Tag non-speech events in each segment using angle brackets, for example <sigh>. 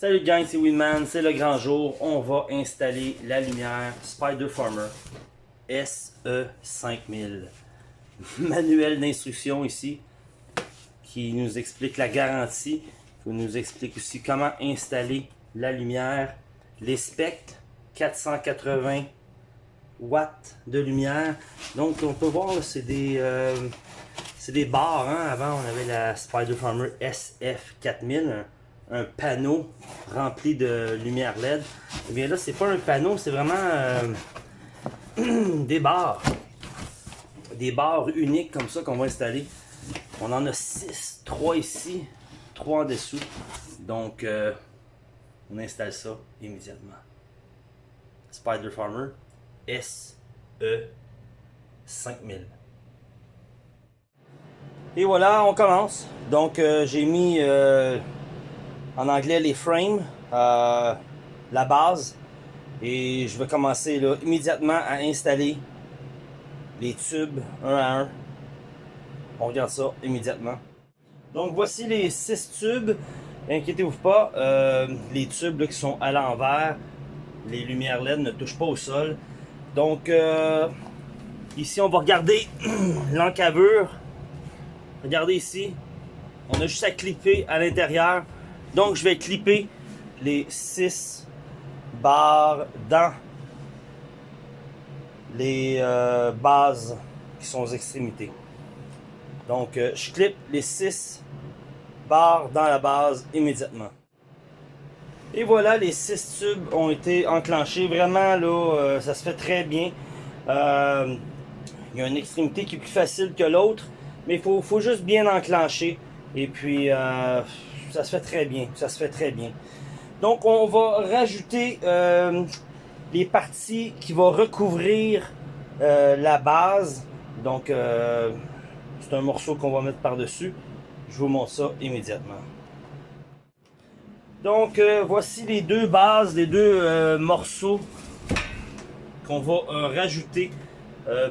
Salut gang, c'est Winman, c'est le grand jour. On va installer la lumière Spider Farmer SE5000. <laughs> Manuel d'instruction ici qui nous explique la garantie, qui nous explique aussi comment installer la lumière, les specs 480 watts de lumière. Donc on peut voir c'est des euh, c'est des barres. Hein. Avant on avait la Spider Farmer SF4000 un panneau rempli de lumière LED. Et eh bien là, c'est pas un panneau, c'est vraiment euh, <clears throat> des barres. Des barres uniques comme ça qu'on va installer. On en a 6, 3 ici, 3 en dessous. Donc, euh, on installe ça immédiatement. Spider Farmer SE 5000. Et voilà, on commence. Donc, euh, j'ai mis en anglais les frames, euh, la base. Et je vais commencer immédiatement à installer les tubes un à un. On regarde ça immédiatement. Donc voici les six tubes. Inquiétez-vous pas, euh, les tubes qui sont à l'envers, les lumières LED ne touchent pas au sol. Donc euh, ici on va regarder <clears throat> l'encavure. Regardez ici, on a juste à clipper à l'intérieur. Donc, je vais clipper les 6 barres dans les euh, bases qui sont aux extrémités. Donc, euh, je clip les 6 barres dans la base immédiatement. Et voilà, les 6 tubes ont été enclenchés. Vraiment, là, euh, ça se fait très bien. il y a une extrémité qui est plus facile que l'autre, mais il faut, juste bien enclencher. Et puis, ça se fait très bien. Ça se fait très bien. Donc, on va rajouter euh, les parties qui vont recouvrir euh, la base. Donc, euh, c'est un morceau qu'on va mettre par-dessus. Je vous montre ça immédiatement. Donc, voici les deux bases, les deux morceaux qu'on va rajouter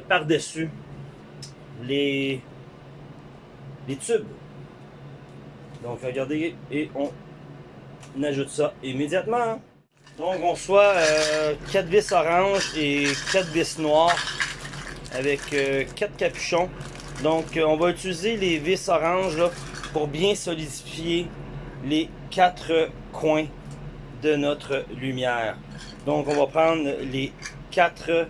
par-dessus les, les tubes. Donc regardez, et on ajoute ça immédiatement. Donc on soit 4 euh, vis orange et 4 vis noires avec 4 euh, capuchons. Donc euh, on va utiliser les vis oranges pour bien solidifier les 4 coins de notre lumière. Donc on va prendre les 4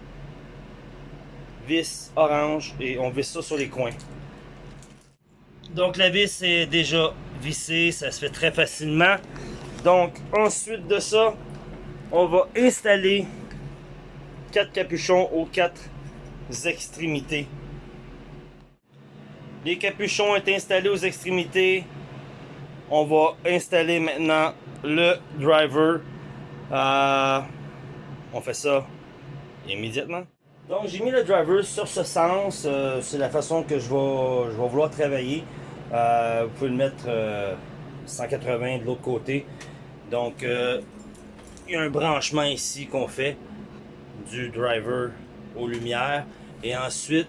vis orange et on visse ça sur les coins. Donc la vis est déjà vissée, ça se fait très facilement. Donc ensuite de ça, on va installer quatre capuchons aux quatre extrémités. Les capuchons sont installés aux extrémités. On va installer maintenant le driver. Euh, on fait ça immédiatement. Donc j'ai mis le driver sur ce sens. Euh, c'est la façon que je vais, je vais vouloir travailler. Euh, vous pouvez le mettre 180 euh, de l'autre côté. Donc, euh, il y a un branchement ici qu'on fait du driver aux lumières. Et ensuite,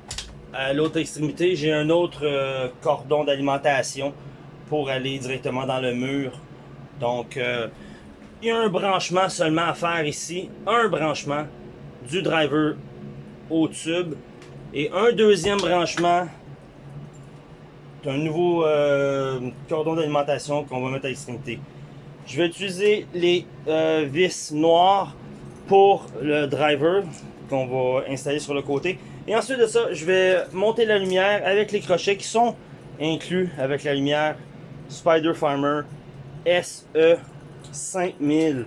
à l'autre extrémité, j'ai un autre cordon d'alimentation pour aller directement dans le mur. Donc, il y a un branchement seulement à faire ici. Un branchement du driver au tube. Et un deuxième branchement un nouveau euh, cordon d'alimentation qu'on va mettre à l'extrémité. Je vais utiliser les euh, vis noires pour le driver qu'on va installer sur le côté. Et ensuite de ça, je vais monter la lumière avec les crochets qui sont inclus avec la lumière Spider Farmer SE 5000.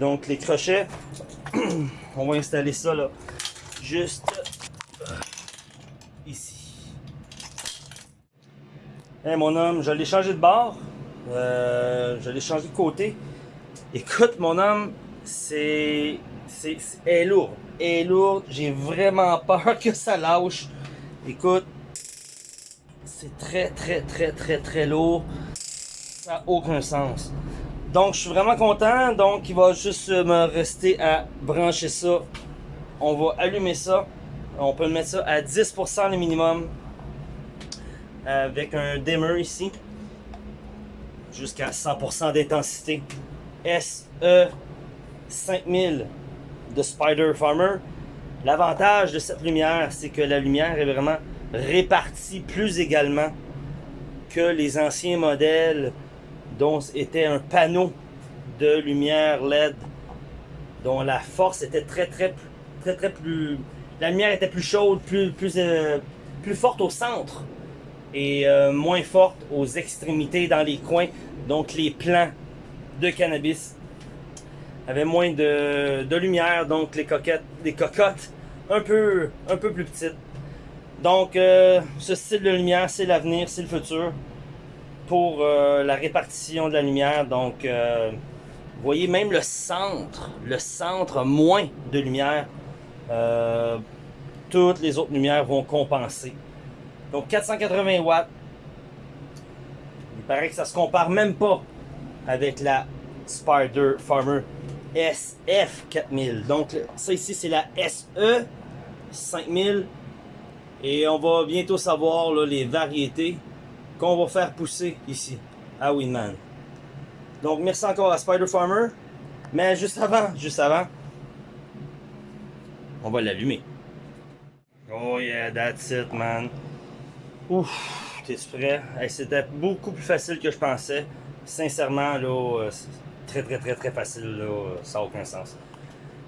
Donc les crochets, <clears throat> on va installer ça là, juste Hey, mon homme, je l'ai changé de bord. Euh, je l'ai changé de côté. Écoute, mon homme, c'est... C'est... est lourd. est lourde. J'ai vraiment peur que ça lâche. Écoute, c'est très, très, très, très, très lourd. Ça n'a aucun sens. Donc, je suis vraiment content. Donc, il va juste me rester à brancher ça. On va allumer ça. On peut mettre ça à 10% le minimum avec un dimmer ici jusqu'à 100% d'intensité SE 5000 de Spider Farmer. L'avantage de cette lumière, c'est que la lumière est vraiment répartie plus également que les anciens modèles dont était un panneau de lumière LED dont la force était très très très très plus la lumière était plus chaude plus plus euh, plus forte au centre et euh, moins forte aux extrémités dans les coins donc les plants de cannabis avaient moins de, de lumière donc les coquettes les cocottes un peu un peu plus petites donc euh, ce style de lumière c'est l'avenir c'est le futur pour euh, la répartition de la lumière. Donc, vous voyez même le centre, le centre a moins de lumière. Toutes les autres lumières vont compenser. Donc 480 watts. Il paraît que ça se compare même pas avec la Spider Farmer SF4000. Donc ça ici c'est la SE 5000. Et on va bientôt savoir les variétés qu'on va faire pousser ici à Winman. Donc merci encore à Spider Farmer. Mais juste avant, juste avant, on va l'allumer. Oh yeah, that's it man. Ouf, t'es prêt? C'était beaucoup plus facile que je pensais. Sincèrement, là, euh, très très très très facile, là, ça n'a aucun sens.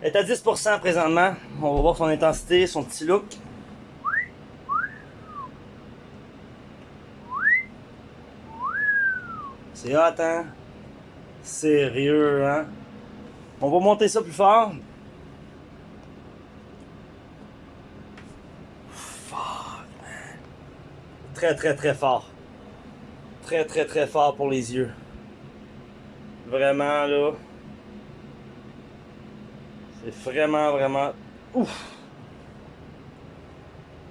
Elle est à 10% présentement. On va voir son intensité, son petit look. C'est hot, hein? Sérieux, hein? On va monter ça plus fort. Fuck, man. Très, très, très fort. Très, très, très fort pour les yeux. Vraiment, là. C'est vraiment, vraiment... Ouf!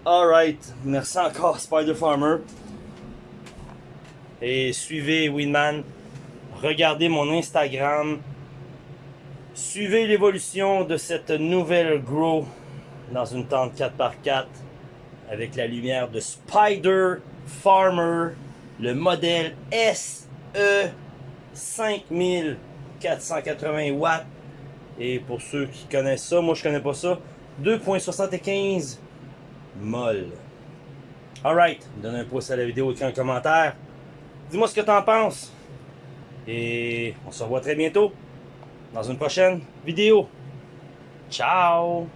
Alright. Merci encore, Spider Farmer et suivez Winman. Regardez mon Instagram. Suivez l'évolution de cette nouvelle Grow dans une tente 4x4 avec la lumière de Spider Farmer, le modèle SE 5480 watts. Et pour ceux qui connaissent ça, moi je connais pas ça, 2.75 molle. Alright, donne un pouce à la vidéo, écris un commentaire. Dis-moi ce que tu en penses. Et on se revoit très bientôt dans une prochaine vidéo. Ciao